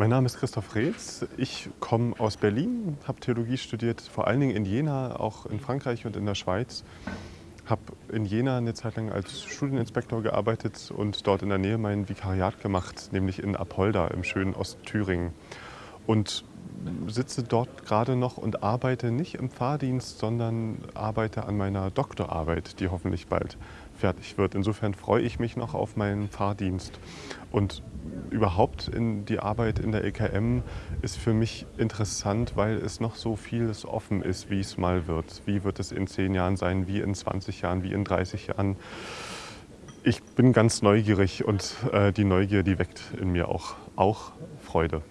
Mein Name ist Christoph Reetz. Ich komme aus Berlin, habe Theologie studiert, vor allen Dingen in Jena, auch in Frankreich und in der Schweiz. Habe in Jena eine Zeit lang als Studieninspektor gearbeitet und dort in der Nähe mein Vikariat gemacht, nämlich in Apolda im schönen Ostthüringen. Und sitze dort gerade noch und arbeite nicht im Fahrdienst, sondern arbeite an meiner Doktorarbeit, die hoffentlich bald fertig wird. Insofern freue ich mich noch auf meinen Fahrdienst. Und überhaupt in die Arbeit in der EKM ist für mich interessant, weil es noch so vieles offen ist, wie es mal wird. Wie wird es in zehn Jahren sein, wie in 20 Jahren, wie in 30 Jahren. Ich bin ganz neugierig und äh, die Neugier, die weckt in mir auch, auch Freude.